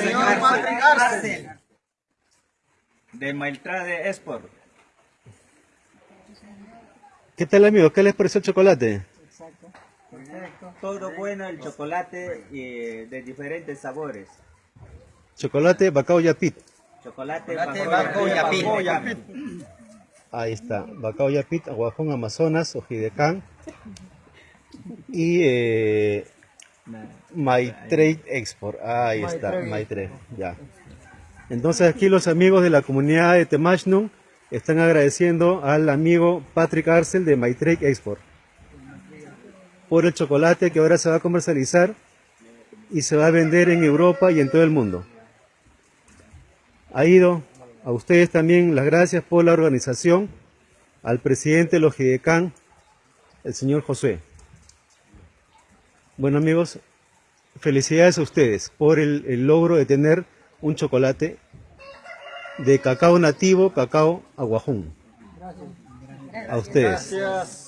señor Patrick Arce. De Mailtrade Export. ¿Qué tal amigos? ¿Qué les pareció el chocolate? Todo bueno el chocolate eh, de diferentes sabores. Chocolate Bacao Yapit. Chocolate, Chocolate Bacao, Bacao Yapit. Ahí está, Bacao Yapit, Aguajón Amazonas, Ojidecán y eh, My Trade Export. Ahí está, My Trade, ya. Entonces aquí los amigos de la comunidad de Temachnum están agradeciendo al amigo Patrick Arcel de My Trade Export por el chocolate que ahora se va a comercializar y se va a vender en Europa y en todo el mundo. Ha ido a ustedes también las gracias por la organización, al presidente de los GIDECAN, el señor José. Bueno amigos, felicidades a ustedes por el, el logro de tener un chocolate de cacao nativo, cacao aguajún. A ustedes. Gracias.